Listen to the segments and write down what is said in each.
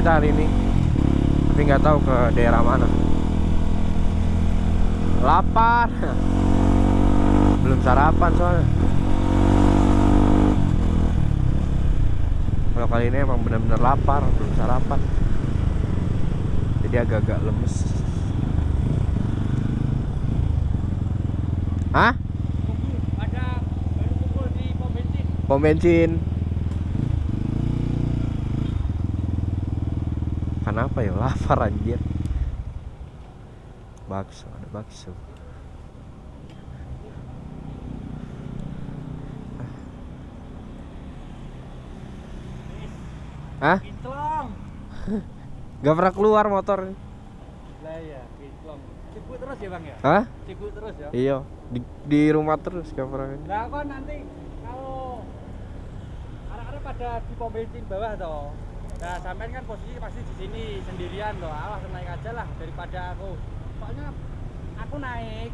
kita hari ini. Tapi nggak tahu ke daerah mana. Lapar. Belum sarapan soalnya. Kalau kali ini emang benar-benar lapar belum sarapan. Jadi agak-agak lemes. Hah? ada baru di pom bensin. Pom bensin Kenapa ya? Lapar anjir. Bakso, ada bakso. Hah? Gak pernah keluar motor. Lah ya terus ya bang ya? Hah? terus ya? Iya. Di, di rumah terus gak pernah. Lah kok nanti kalau anak-anak pada di pom bensin bawah toh. Nah, sampean kan posisi pasti di sini sendirian toh. Awas naik aja lah daripada aku. Soalnya aku naik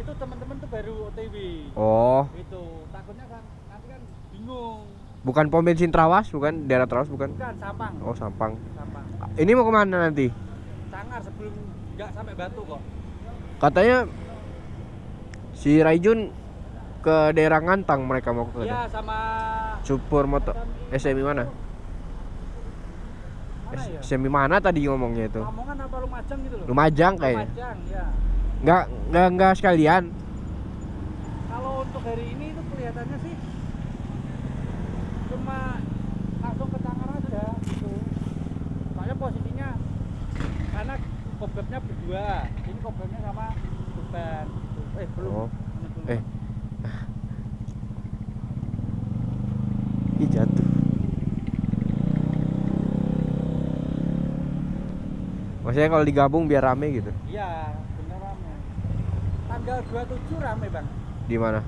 itu teman-teman tuh baru OTW. Oh Itu takutnya kan nanti kan bingung. Bukan pom bensin Trawas bukan? Daerah Trawas bukan? Bukan Sampang. Oh Sampang Sampang. Ini mau ke mana nanti? Sangar sebelum nggak sampai Batu kok. Katanya si Raijun ke daerah Ngantang mereka mau ke Iya sama Super motor SMI mana? Mana ya? SMI mana tadi ngomongnya itu? Lamongan apa Lumajang gitu loh. Lumajang kayaknya. Lumajang, ya. Nggak nggak nggak sekalian. Kalau untuk hari ini itu kelihatannya sih cuma langsung ke Tangar aja gitu. Soalnya posisinya karena kobebnya berdua, ini kobebnya sama beban. Eh belum. Oh. Eh. Ih jatuh. Maksudnya kalau digabung biar rame gitu. Iya, bener rame. Tanggal 27 rame bang, Di mana?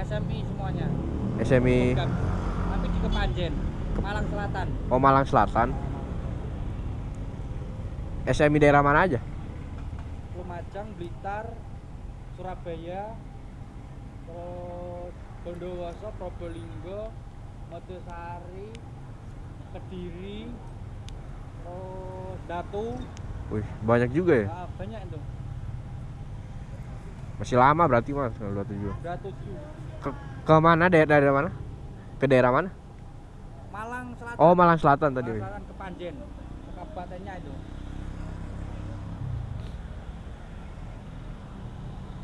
SMI semuanya. SMI. Tapi di Kepanjen, Malang Selatan. Oh Malang Selatan. SMI daerah mana aja? Lumajang, Blitar, Surabaya, terus Bondowoso, Probolinggo, Mojosari, Kediri, terus Datu, Wih, banyak juga ya. nah, banyak itu. Masih lama berarti Mas kalau 27. Udah tujuh. Ke, ke mana daerah daerah mana? Ke daerah mana? Malang Selatan. Oh, Malang Selatan tadi. Malang Selatan ke Panjen, kabupatennya itu.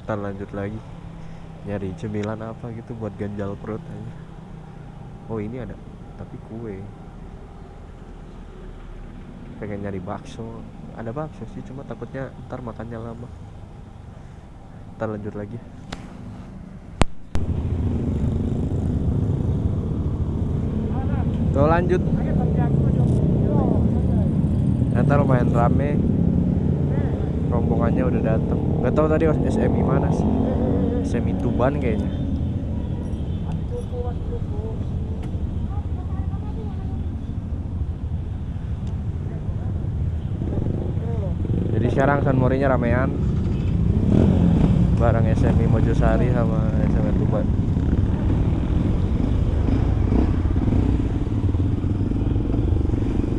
Ntar lanjut lagi. Nyari cemilan apa gitu buat ganjal perut aja. Oh, ini ada tapi kue. Pengen nyari bakso. Ada bakso sih, cuma takutnya ntar makannya lama. Ntar lanjut lagi. Tuh lanjut. Ternyata lumayan rame. Rombongannya udah datang. Gak tahu tadi SMI mana sih. SMI Tuban kayaknya. Cukup, mas, cukup. Jadi sekarang San Morinya ramean. Bareng SMI Mojosari sama SMI Tuban.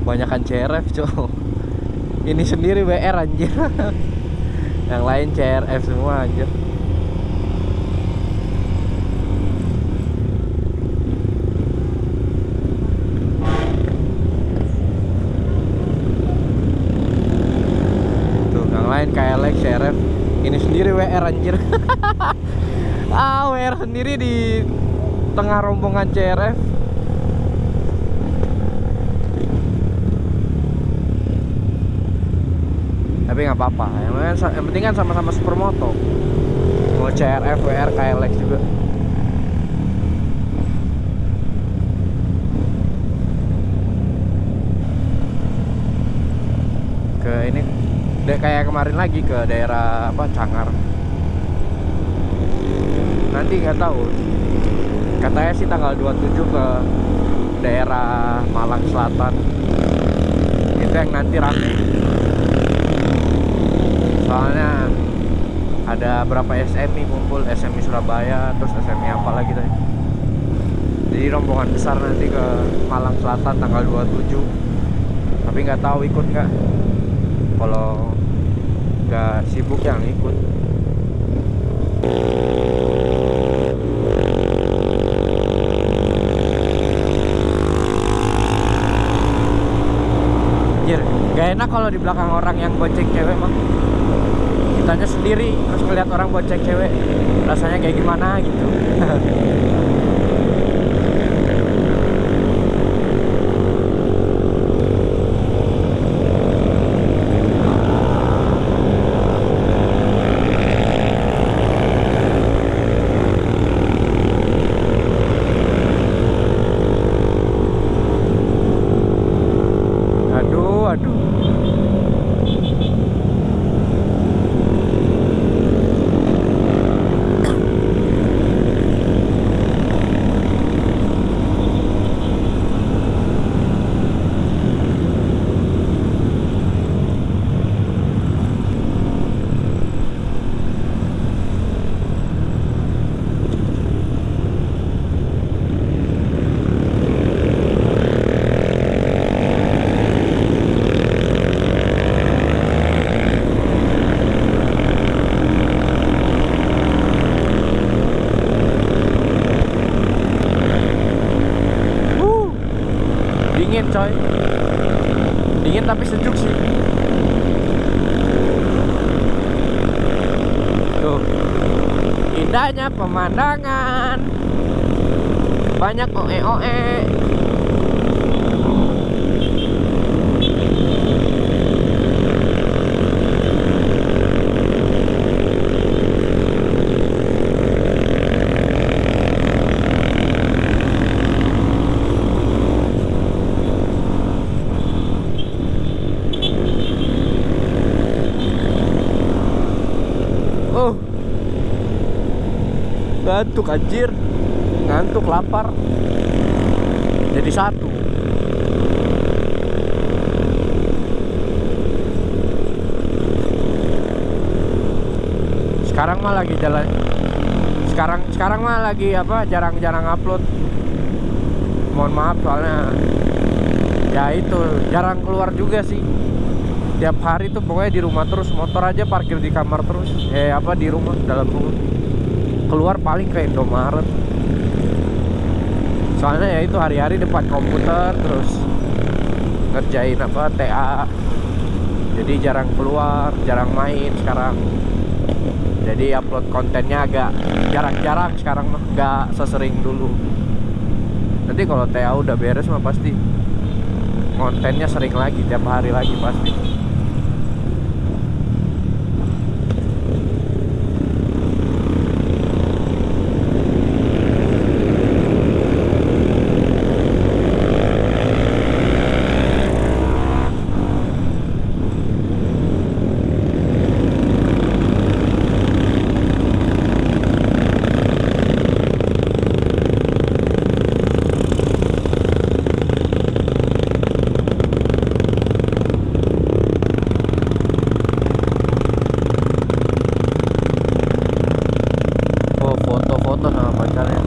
Banyakan CRF, cowok. Ini sendiri WR anjir. Yang lain CRF semua anjir. Tuh, yang lain KLX, CRF. Ini sendiri WR anjir. ah, WR sendiri di tengah rombongan CRF. Tapi nggak apa-apa. Yang, penting- penting kan sama-sama supermoto. Mau CRF, WR, KLX juga. Ke ini de- kayak kemarin lagi ke daerah apa Cangar. Nanti nggak tahu. Katanya sih tanggal 27 ke daerah Malang Selatan. Itu yang nanti rame. Soalnya ada berapa SMI kumpul, SMI Surabaya, terus SMI apa lagi tadi. Jadi rombongan besar nanti ke Malang Selatan tanggal 27 tapi nggak tahu ikut nggak kalau nggak sibuk yang ikut. Anjir, gak enak kalau di belakang orang yang bonceng cewek mah kitanya sendiri terus ngeliat orang bonceng cewek rasanya kayak gimana gitu dingin coy. Dingin tapi sejuk sih. Tuh. Indahnya pemandangan. Banyak oe oe Oh. Ngantuk anjir. Ngantuk lapar. Jadi satu. Sekarang mah lagi jalan. Sekarang sekarang mah lagi apa? Jarang-jarang upload. Mohon maaf soalnya ya itu jarang keluar juga sih tiap hari tuh pokoknya di rumah terus motor aja parkir di kamar terus eh apa di rumah dalam rumah keluar paling ke Indomaret. Soalnya ya itu hari-hari depan komputer terus ngerjain apa TA jadi jarang keluar jarang main sekarang. Jadi upload kontennya agak jarang-jarang sekarang mah nggak sesering dulu. Nanti kalau TA udah beres mah pasti kontennya sering lagi tiap hari lagi pasti Oh foto-foto sama pacarnya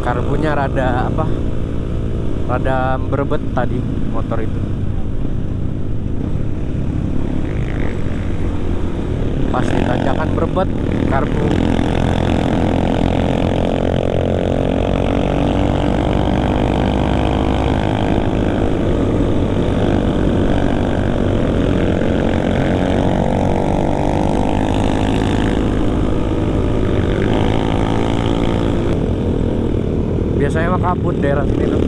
Karbunya rada apa Rada berebet tadi motor itu. Pas tanjakan berebet Karbu mah kabut daerah sini tuh.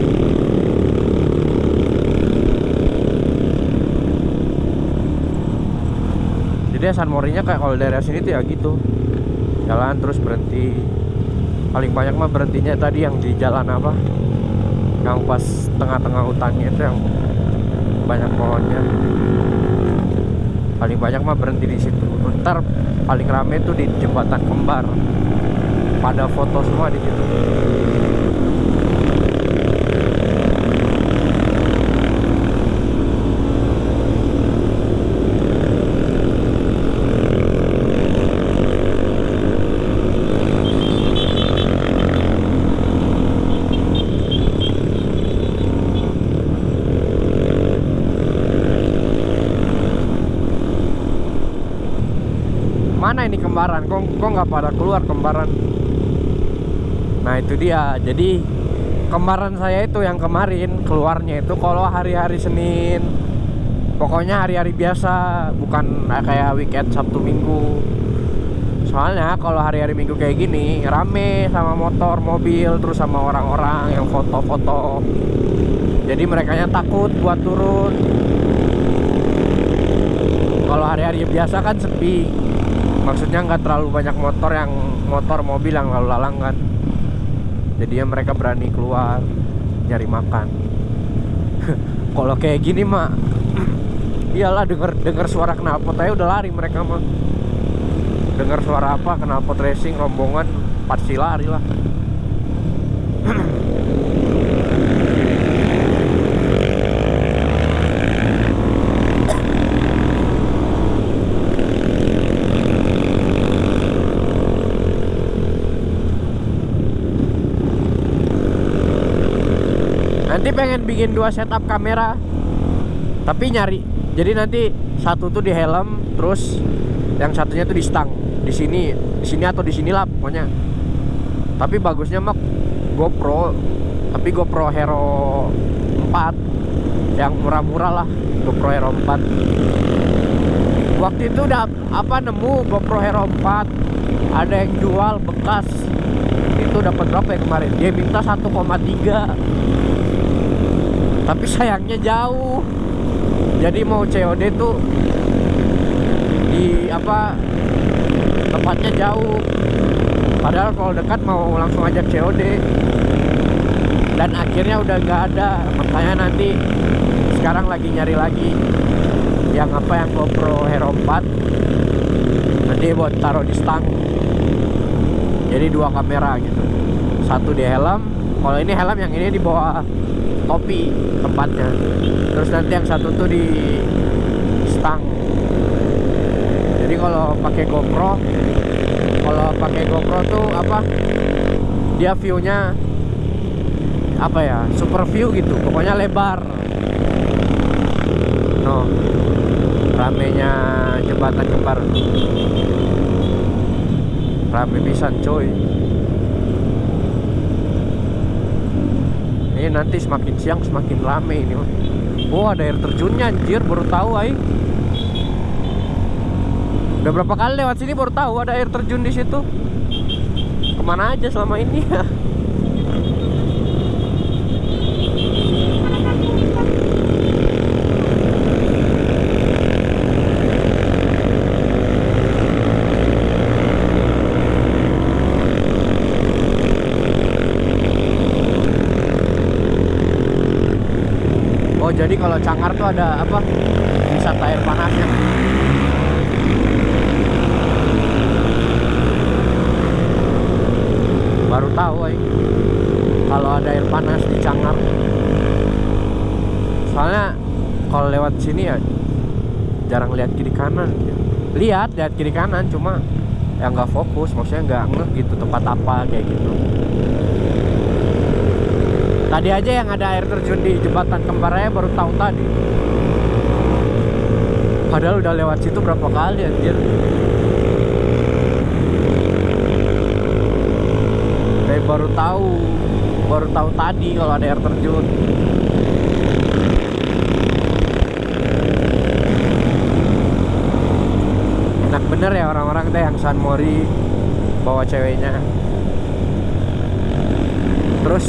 Jadi San Morinya kayak kalau daerah sini tuh ya gitu. Jalan terus berhenti. Paling banyak mah berhentinya tadi yang di jalan apa? Yang pas tengah-tengah hutannya itu yang banyak pohonnya. Paling banyak mah berhenti di situ. Ntar paling rame tuh di jembatan kembar pada foto semua di situ. mana ini kembaran kok kok nggak pada keluar kembaran nah itu dia. Jadi kembaran saya itu yang kemarin keluarnya itu kalau hari-hari Senin. Pokoknya hari-hari biasa bukan kayak weekend Sabtu Minggu. Soalnya kalau hari-hari Minggu kayak gini rame sama motor mobil terus sama orang-orang yang foto-foto. Jadi mereka takut buat turun. Kalau hari-hari biasa kan sepi. Maksudnya nggak terlalu banyak motor yang motor mobil yang lalu lalang kan jadinya mereka berani keluar nyari makan. Kalau kayak gini mah iyalah denger denger suara knalpot aja udah lari mereka mah dengar suara apa knalpot racing rombongan pasti lari lah nanti pengen bikin dua setup kamera tapi nyari. Jadi nanti satu tuh di helm terus yang satunya tuh di stang. Di sini di sini atau di sini lah pokoknya. Tapi bagusnya mah GoPro tapi GoPro Hero 4 yang murah-murah lah GoPro Hero 4 waktu itu udah apa nemu GoPro Hero 4 ada yang jual bekas. Itu dapat berapa ya kemarin? Dia minta 1,3 tapi sayangnya jauh. Jadi mau COD tuh di apa tempatnya jauh. Padahal kalau dekat mau langsung aja COD dan akhirnya udah nggak ada. Makanya nanti sekarang lagi nyari lagi yang apa yang GoPro Hero 4 nanti buat taruh di stang. Jadi dua kamera gitu. Satu di helm. Kalau ini helm yang ini di bawah topi tempatnya. Terus nanti yang satu tuh di stang. Jadi kalau pakai GoPro kalau pakai GoPro tuh apa? Dia viewnya apa ya? Super view gitu pokoknya lebar. No ramenya jembatan kembar. Rame pisan coy ini nanti semakin siang semakin rame ini oh ada air terjunnya anjir. Baru tahu ay udah berapa kali lewat sini baru tahu ada air terjun di situ. Ke mana aja selama ini? ya Oh jadi kalau Cangar tuh ada apa? Wisata air panasnya. Baru tahu ay kalau ada air panas di Cangar. Soalnya kalau lewat sini ya jarang lihat kiri kanan. Lihat lihat kiri kanan cuma ya nggak fokus. Maksudnya nggak ngeh gitu tempat apa kayak gitu tadi aja yang ada air terjun di jembatan kembarnya baru tahu tadi. Padahal udah lewat situ berapa kali anjir. Kayak baru tahu baru tahu tadi kalau ada air terjun. Enak bener ya orang-orang teh yang San Mori bawa ceweknya. Terus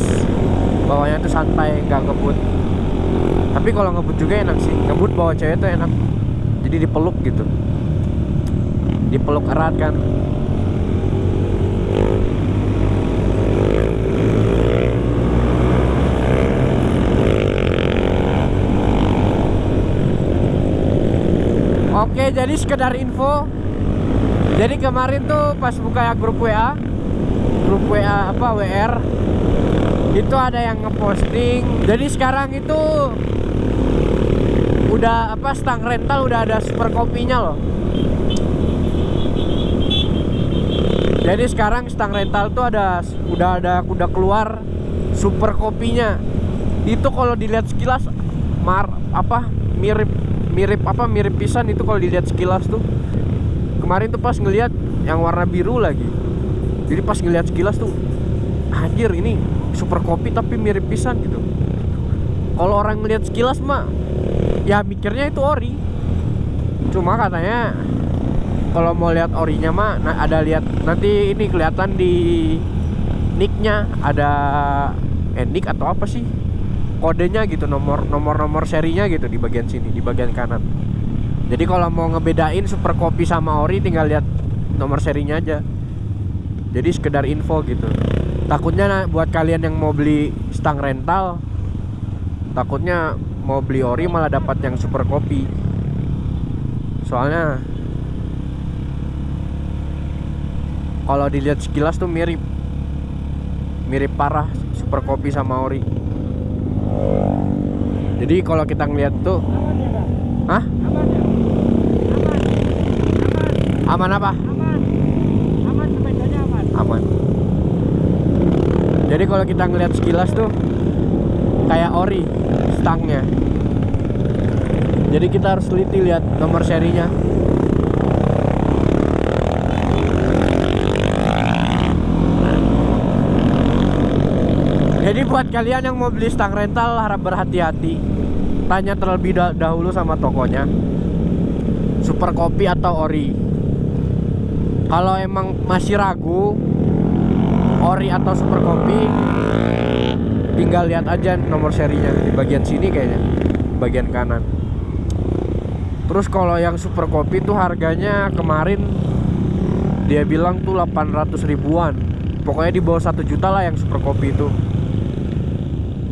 bawanya tuh santai nggak ngebut. Tapi kalau ngebut juga enak sih. Ngebut bawa cewek tuh enak. Jadi dipeluk gitu. Dipeluk erat kan. Oke, jadi sekedar info. Jadi kemarin tuh pas buka grup WA, grup WA apa WR, itu ada yang ngeposting. Jadi sekarang itu udah apa stang rental udah ada super kopinya loh. Jadi sekarang stang rental tuh ada udah ada udah keluar super kopinya. Itu kalau dilihat sekilas mar apa mirip mirip apa mirip pisan itu kalau dilihat sekilas tuh kemarin tuh pas ngelihat yang warna biru lagi jadi pas ngeliat sekilas tuh anjir ini super kopi tapi mirip pisan gitu. Kalau orang ngeliat sekilas mah ya mikirnya itu ori. Cuma katanya kalau mau lihat orinya mah nah ada lihat nanti ini kelihatan di nicknya ada eh, atau apa sih? Kodenya gitu nomor nomor nomor serinya gitu di bagian sini di bagian kanan. Jadi kalau mau ngebedain super kopi sama ori tinggal lihat nomor serinya aja. Jadi sekedar info gitu takutnya buat kalian yang mau beli stang rental takutnya mau beli ori malah dapat yang super kopi soalnya kalau dilihat sekilas tuh mirip mirip parah super kopi sama ori jadi kalau kita ngeliat tuh Aman? Hah? Aman ya? Aman. aman apa? Aman. Aman sepedanya aman. aman jadi kalau kita ngeliat sekilas tuh kayak ori stangnya. Jadi kita harus teliti lihat nomor serinya. Jadi buat kalian yang mau beli stang rental harap berhati-hati. Tanya terlebih dah- dahulu sama tokonya. Super kopi atau ori. Kalau emang masih ragu ori atau super kopi tinggal lihat aja nomor serinya. Di bagian sini kayaknya bagian kanan. Terus kalau yang super kopi tuh harganya kemarin dia bilang tuh 800 ribuan. Pokoknya di bawah satu juta lah yang super kopi itu.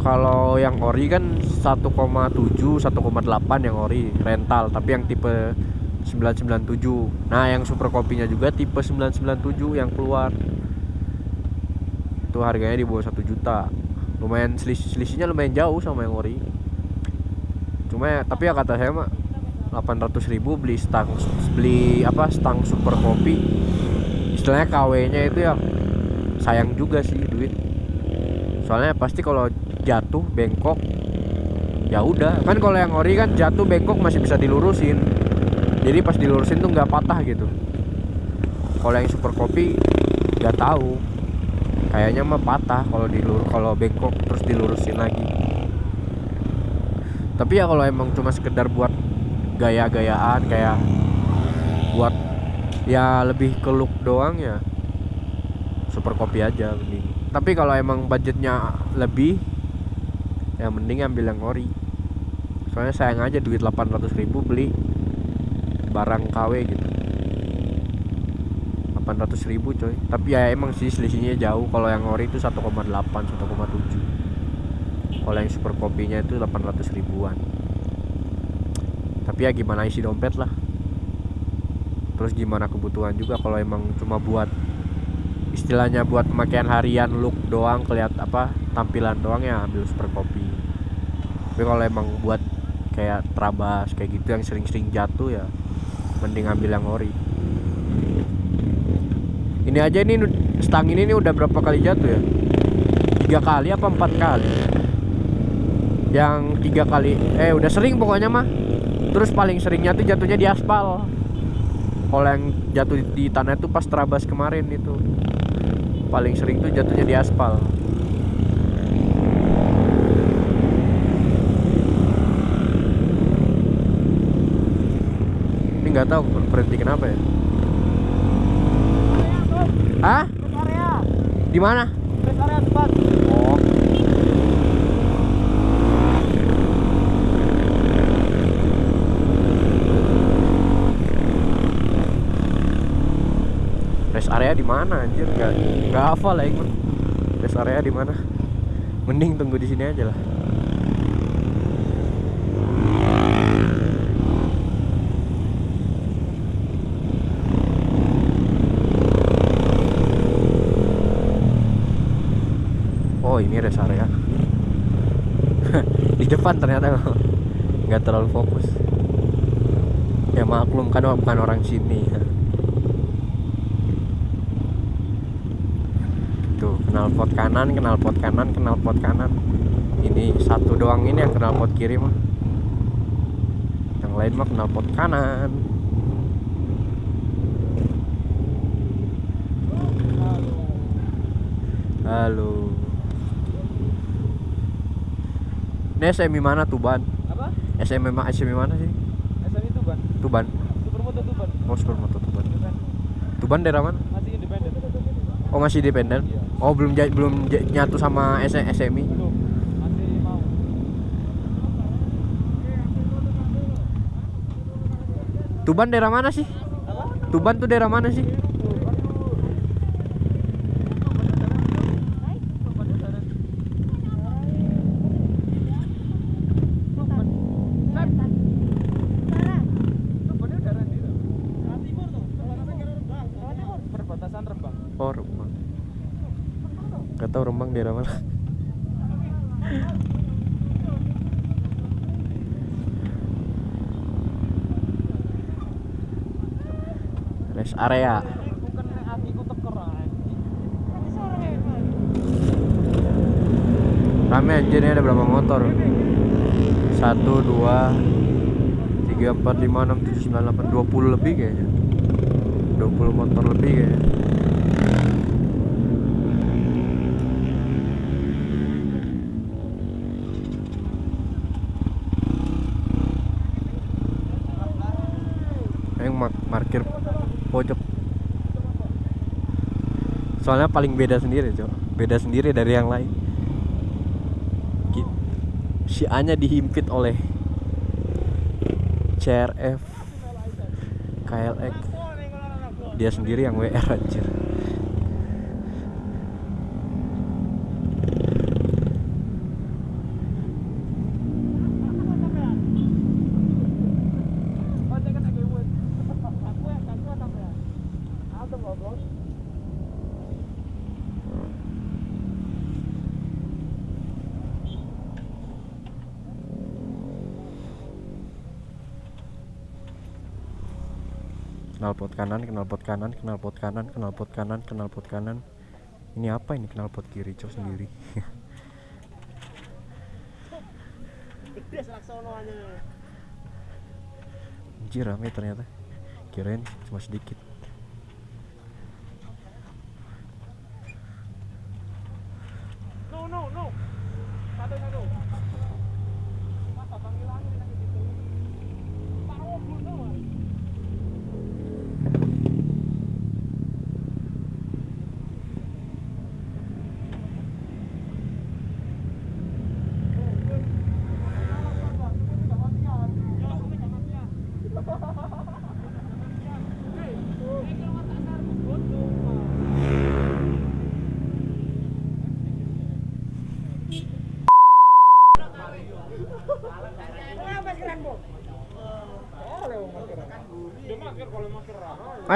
Kalau yang ori kan 1,7 1,8 yang ori rental. Tapi yang tipe 997 nah yang super kopinya juga tipe 997 yang keluar itu harganya di bawah 1 juta. Lumayan selis- selisihnya lumayan jauh sama yang ori. Cuma ya, tapi ya kata saya mah 800 ribu beli stang beli apa stang super kopi. Istilahnya KW nya itu ya sayang juga sih duit. Soalnya pasti kalau jatuh bengkok ya udah. Kan kalau yang ori kan jatuh bengkok masih bisa dilurusin. Jadi pas dilurusin tuh nggak patah gitu. Kalau yang super kopi nggak tahu kayaknya mah patah kalau dilur kalau bengkok terus dilurusin lagi. Tapi ya kalau emang cuma sekedar buat gaya-gayaan kayak buat ya lebih ke look doang ya super kopi aja mending. Tapi kalau emang budgetnya lebih ya mending ambil yang ori. Soalnya sayang aja duit 800 ribu beli barang KW gitu 800 ribu coy. Tapi ya emang sih selisihnya jauh. Kalau yang ori itu 1,8 1,7 kalau yang super kopinya itu 800 ribuan. Tapi ya gimana isi dompet lah. Terus gimana kebutuhan juga kalau emang cuma buat istilahnya buat pemakaian harian look doang kelihat apa tampilan doang ya ambil super kopi. Tapi kalau emang buat kayak trabas kayak gitu yang sering-sering jatuh ya mending ambil yang ori ini aja ini stang ini nih udah berapa kali jatuh ya? Tiga kali apa empat kali? Yang tiga kali eh udah sering pokoknya mah. Terus paling seringnya tuh jatuhnya di aspal. Kalau yang jatuh di tanah itu pas terabas kemarin itu. Paling sering tuh jatuhnya di aspal. Ini nggak tahu berhenti kenapa ya Hah? Rest area. Di mana? Rest area. Oh. Rest area di mana anjir? Enggak enggak hafal lah ikut. Rest area di mana? Mending tunggu di sini aja lah. oh ini rest area di depan ternyata. Nggak terlalu fokus. Ya maklum kan oh, bukan orang sini. Tuh kenal pot kanan kenal pot kanan kenal pot kanan. Ini satu doang ini yang kenal pot kiri mah. Yang lain mah kenal pot kanan. Halo. Ini SMI mana Tuban? Apa? SMI ma SMI mana sih? SMI Tuban. Tuban. Supermoto Tuban. Oh, Supermoto Tuban. Tuban daerah mana? Masih independen. Oh, masih independen. Iya. Oh, belum belum nyatu sama S SMI. Belum. Masih mau. Tuban daerah mana sih? Apa? Tuban tuh daerah mana sih? Perbatasan Rembang. Oh, Rembang. Gak tau Rembang daerah mana. Rest area. Rame anjir ini ada berapa motor? 1 2 3 4 5 6 7 9 8 20 lebih kayaknya. 20 motor lebih kayaknya. Yang mak parkir pojok. Soalnya paling beda sendiri, Cok. Beda sendiri dari yang lain. Si A-nya dihimpit oleh CRF KLX dia sendiri yang WR anjir knalpot kanan knalpot kanan knalpot kanan knalpot kanan knalpot kanan. Ini apa ini? Knalpot kiri cok sendiri. Anjir rame ternyata. Kirain cuma sedikit No, no, no. Satu, satu. Masa panggilan ini lagi gitu. Pak Robun tuh.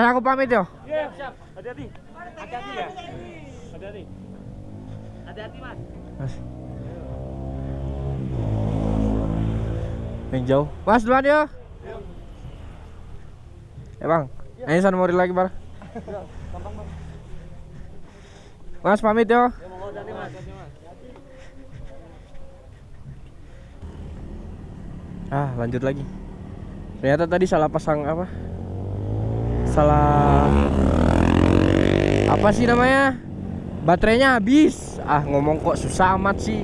Mas aku pamit yo Iya, siap. Hati-hati. Hati-hati ya. Hati-hati. Hati-hati, Mas. Mas yang jauh Mas duluan yo Eh bang Ini sana mau lagi bar Mas pamit yo Ya, mau. Hati-hati, Mas. Ah lanjut lagi Ternyata tadi salah pasang apa Salah. Apa sih namanya? Baterainya habis. Ah ngomong kok susah amat sih.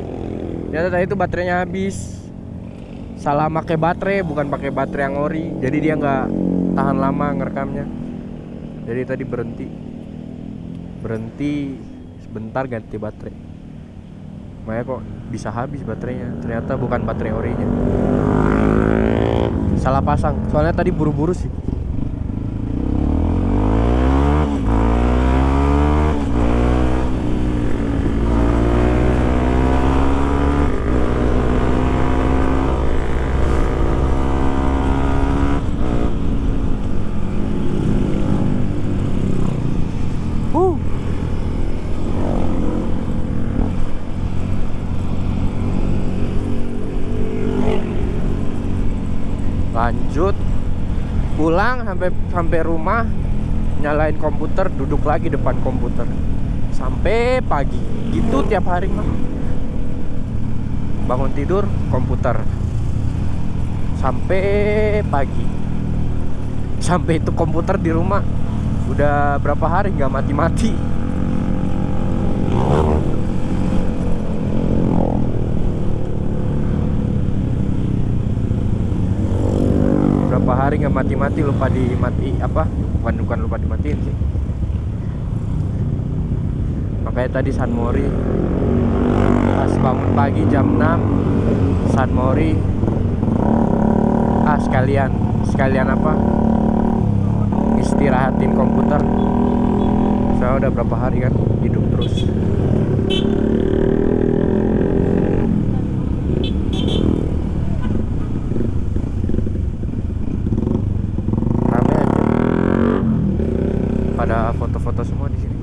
Ternyata tadi itu baterainya habis. Salah pakai baterai bukan pakai baterai yang ori Jadi dia nggak tahan lama ngerekamnya. Jadi tadi berhenti. Berhenti. Sebentar ganti baterai. Makanya kok bisa habis baterainya. Ternyata bukan baterai orinya Salah pasang. Soalnya tadi buru-buru sih Huh. lanjut pulang sampai sampai rumah nyalain komputer duduk lagi depan komputer. Sampai pagi. Gitu tiap hari mah bangun tidur komputer. Sampai pagi. Sampai itu komputer di rumah. Udah berapa hari nggak mati-mati hari nggak mati-mati lupa dimati apa? Bukan bukan lupa dimatiin sih. Makanya tadi San Mori. Pas bangun pagi jam 6 San Mori. Ah sekalian. Sekalian apa? Istirahatin komputer. Saya udah berapa hari kan hidup terus rame aja pada foto-foto semua di sini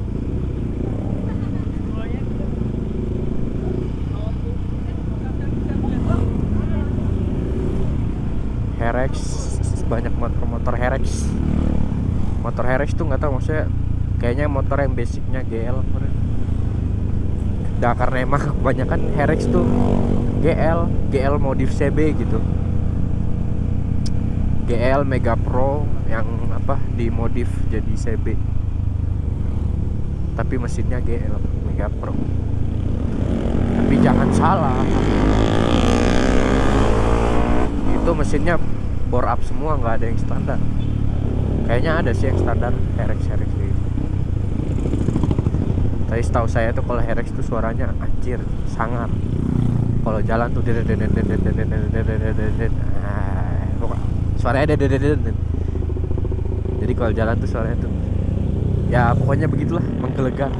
Herex banyak motor-motor Herex Herex tuh nggak tahu maksudnya kayaknya motor yang basicnya GL Nah, karena emang kebanyakan Herex tuh GL GL modif CB gitu. GL Mega Pro yang apa dimodif jadi CB tapi mesinnya GL Mega Pro. Tapi jangan salah. Itu mesinnya bore up semua nggak ada yang standar kayaknya ada sih yang standar Herex Herex gitu tapi setahu saya tuh kalau Herex tuh suaranya anjir sangat kalau jalan tuh suaranya dedet. jadi kalau jalan tuh suaranya tuh ya pokoknya begitulah menggelegar